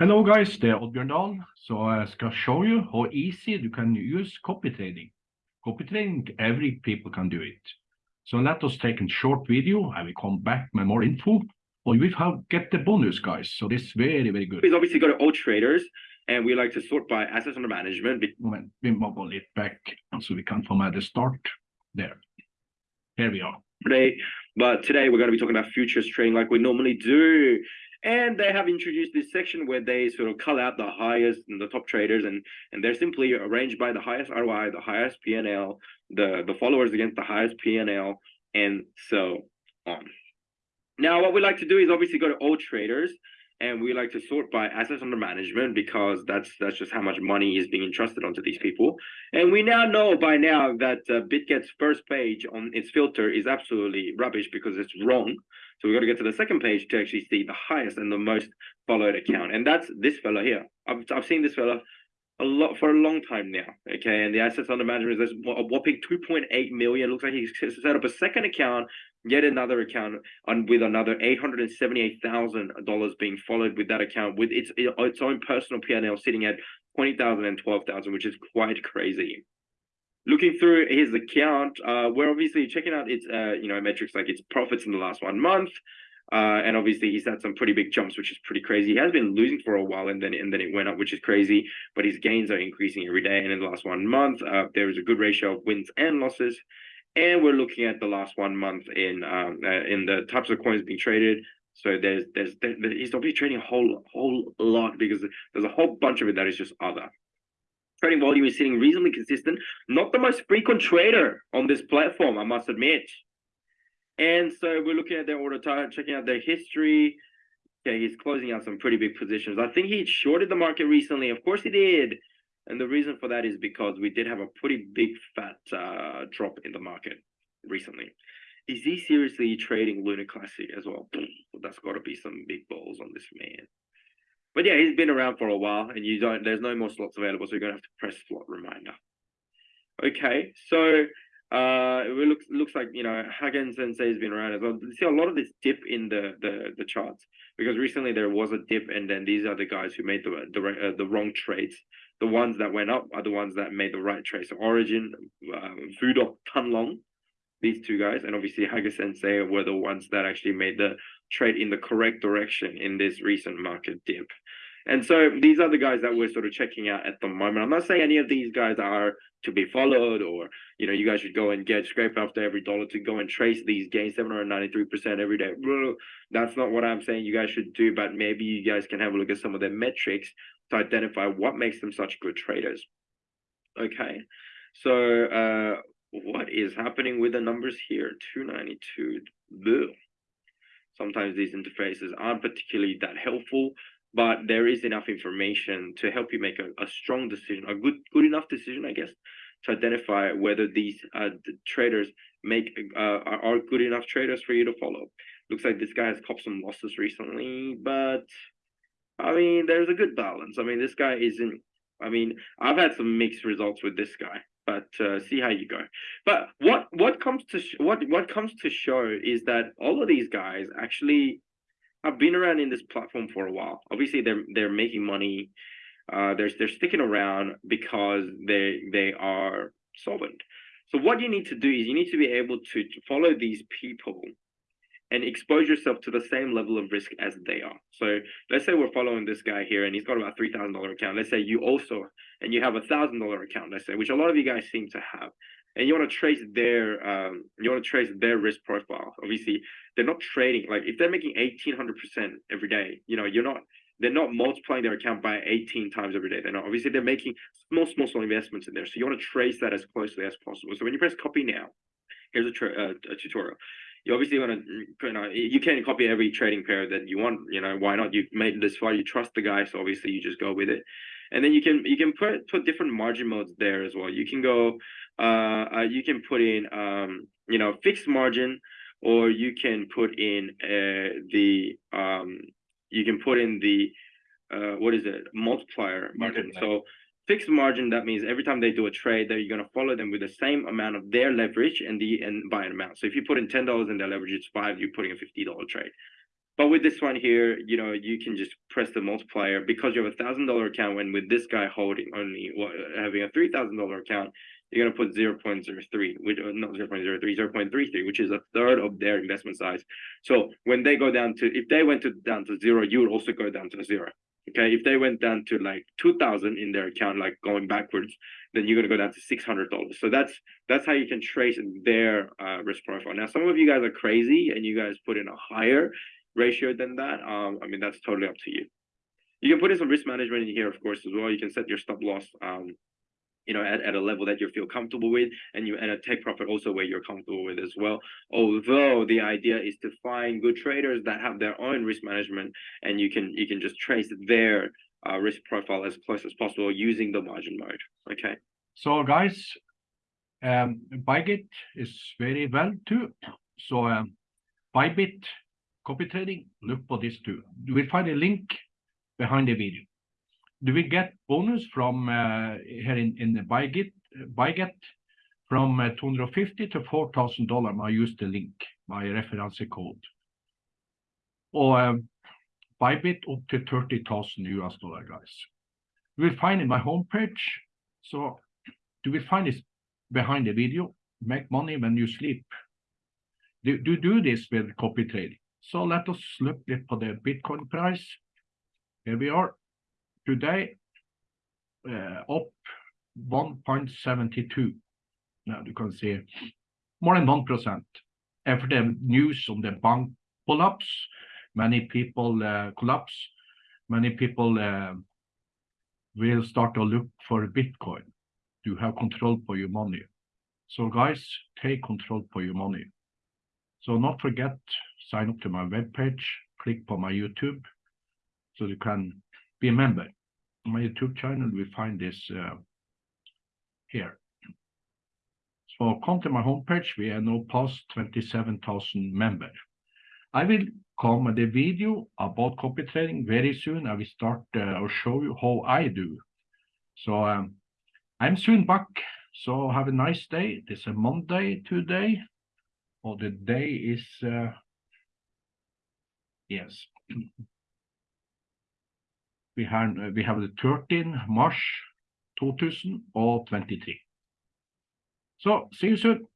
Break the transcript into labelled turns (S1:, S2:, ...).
S1: Hello guys, det er Oddbjørn Dahl. Så jeg skal show you how easy you can use copy trading. Copy trading, every people can do it. So let us take a short video. I will come back with more info. Or we have get the bonus guys. So this is very, very good.
S2: We've obviously got all traders and we like to sort by assets under management.
S1: Moment, vi må gå litt back so we can format the start. There. Here we are.
S2: Today, but today we're going to be talking about futures trading like we normally do. And they have introduced this section where they sort of call out the highest and the top traders, and and they're simply arranged by the highest ROI, the highest PNL, the the followers against the highest PNL, and so on. Now, what we like to do is obviously go to all traders, and we like to sort by assets under management because that's that's just how much money is being entrusted onto these people. And we now know by now that uh, BitGet's first page on its filter is absolutely rubbish because it's wrong. So we've got to get to the second page to actually see the highest and the most followed account. And that's this fella here. I've, I've seen this fella a lot for a long time now. Okay. And the assets under management is a whopping 2.8 million. Looks like he's set up a second account, yet another account on with another $878,000 being followed with that account with its its own personal PNL sitting at 20,000 and 12,000, which is quite crazy looking through his account, uh, we're obviously checking out its uh, you know metrics like its profits in the last one month. Uh, and obviously he's had some pretty big jumps, which is pretty crazy. He has been losing for a while, and then and then it went up, which is crazy. But his gains are increasing every day. And in the last one month, uh, there is a good ratio of wins and losses. And we're looking at the last one month in um, uh, in the types of coins being traded. So there's there's there, he's obviously trading a whole whole lot because there's a whole bunch of it that is just other trading volume is sitting reasonably consistent. Not the most frequent trader on this platform, I must admit. And so we're looking at their order chart, checking out their history. Okay, he's closing out some pretty big positions. I think he shorted the market recently. Of course he did. And the reason for that is because we did have a pretty big fat uh, drop in the market recently. Is he seriously trading Luna Classic as well? That's got to be some big balls on this man. But yeah, he's been around for a while, and you don't. There's no more slots available, so you're gonna have to press slot reminder. Okay, so uh, it looks looks like you know Hagen Sensei has been around as well. You see a lot of this dip in the the the charts because recently there was a dip, and then these are the guys who made the the uh, the wrong trades. The ones that went up are the ones that made the right trade. So Origin, uh, Fudok, Tanlong, these two guys, and obviously Haga Sensei were the ones that actually made the trade in the correct direction in this recent market dip. And so these are the guys that we're sort of checking out at the moment. I'm not saying any of these guys are to be followed or, you know, you guys should go and get scrape after every dollar to go and trace these gains 793% every day. That's not what I'm saying you guys should do, but maybe you guys can have a look at some of their metrics to identify what makes them such good traders. Okay. So uh, what is happening with the numbers here? 292. Boo sometimes these interfaces aren't particularly that helpful but there is enough information to help you make a, a strong decision a good good enough decision i guess to identify whether these uh, the traders make uh, are good enough traders for you to follow looks like this guy has copped some losses recently but i mean there's a good balance i mean this guy isn't i mean i've had some mixed results with this guy but uh, see how you go. But what what comes to what what comes to show is that all of these guys actually have been around in this platform for a while. Obviously, they're they're making money. Uh, they're they're sticking around because they they are solvent. So what you need to do is you need to be able to follow these people and expose yourself to the same level of risk as they are. So let's say we're following this guy here and he's got about three thousand dollar account. Let's say you also and you have a thousand dollar account, let's say, which a lot of you guys seem to have. And you want to trace their um, you want to trace their risk profile. Obviously, they're not trading like if they're making eighteen hundred percent every day, you know, you're not they're not multiplying their account by 18 times every day. They're not obviously they're making small, small, small investments in there. So you want to trace that as closely as possible. So when you press copy now, here's a, uh, a tutorial you obviously want to you know you can copy every trading pair that you want you know why not? You've made this far you trust the guy so obviously you just go with it. And then you can you can put put different margin modes there as well. You can go uh, uh you can put in um you know fixed margin or you can put in uh the um you can put in the uh what is it? Multiplier margin. So fixed margin, that means every time they do a trade, that you're going to follow them with the same amount of their leverage and the and buy amount. So if you put in ten dollars in their leverage, it's five. You're putting a fifty dollar trade. But with this one here, you know, you can just press the multiplier because you have a thousand dollar account. When with this guy holding only having a three thousand dollar account, you're gonna put zero point zero three, which uh, not zero point zero three, zero point three three, which is a third of their investment size. So when they go down to, if they went to down to zero, you would also go down to zero. Okay, if they went down to like two thousand in their account, like going backwards, then you're gonna go down to six hundred dollars. So that's that's how you can trace their uh, risk profile. Now, some of you guys are crazy and you guys put in a higher ratio than that. Um, I mean, that's totally up to you. You can put in some risk management in here, of course, as well. You can set your stop loss, um, you know, at, at a level that you feel comfortable with, and you and a take profit also where you're comfortable with as well. Although the idea is to find good traders that have their own risk management, and you can you can just trace their uh, risk profile as close as possible using the margin mode. Okay.
S1: So guys, um, Bybit is very well too. So um, Bybit copy trading, look for this too. Will find a link behind the video. Do we get bonus from uh, here in in the BitGet BitGet from uh, 250 to 4,000 dollar? I use the link, my reference code. Or um, Bybit up to 30,000 US dollar, guys. You will find in my homepage. So do we find this behind the video? Make money when you sleep. Do, do do this with copy trading. So let us look at the Bitcoin price. Here we are today, eh, up 1.72. Now you can see more than 1%. After the news on the er bank collapse, many people eh, collapse, many people uh, will start to look for Bitcoin to have control for your money. So guys, take control for your money. So not forget, sign up to my webpage, click on my YouTube, so you can be a member. My YouTube channel, we find this uh, here. So come to my homepage, we are now past 27,000 members. I will come with a video about copy trading very soon. I will start uh, or show you how I do. So um, I'm soon back. So have a nice day. It's a Monday today. Or the day is uh, yes. We have we have the 13 March 2023. So see you soon.